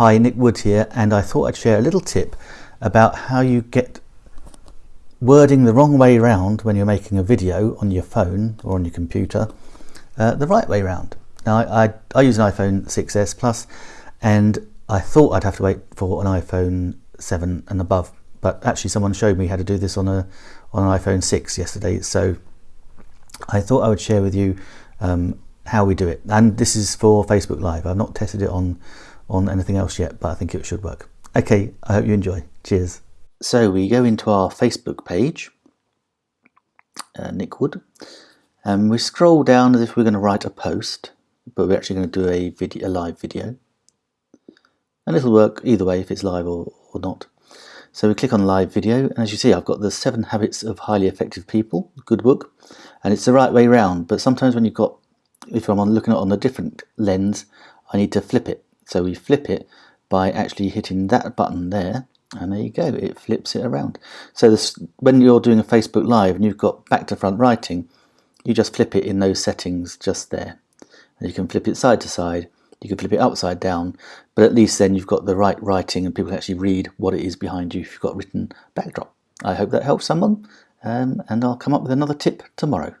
Hi, Nick Wood here, and I thought I'd share a little tip about how you get wording the wrong way round when you're making a video on your phone or on your computer uh, the right way round. Now, I, I, I use an iPhone 6s Plus, and I thought I'd have to wait for an iPhone 7 and above, but actually someone showed me how to do this on a on an iPhone 6 yesterday, so I thought I would share with you um, how we do it. And this is for Facebook Live. I've not tested it on, on anything else yet, but I think it should work. Okay, I hope you enjoy. Cheers. So we go into our Facebook page, uh, Nick Wood, and we scroll down as if we're going to write a post, but we're actually going to do a video, a live video. And it'll work either way if it's live or, or not. So we click on live video, and as you see, I've got the seven habits of highly effective people, good book, and it's the right way round. But sometimes when you've got, if I'm looking at it on a different lens, I need to flip it. So we flip it by actually hitting that button there, and there you go, it flips it around. So this, when you're doing a Facebook Live and you've got back to front writing, you just flip it in those settings just there. And you can flip it side to side, you can flip it upside down, but at least then you've got the right writing and people can actually read what it is behind you if you've got written backdrop. I hope that helps someone um, and I'll come up with another tip tomorrow.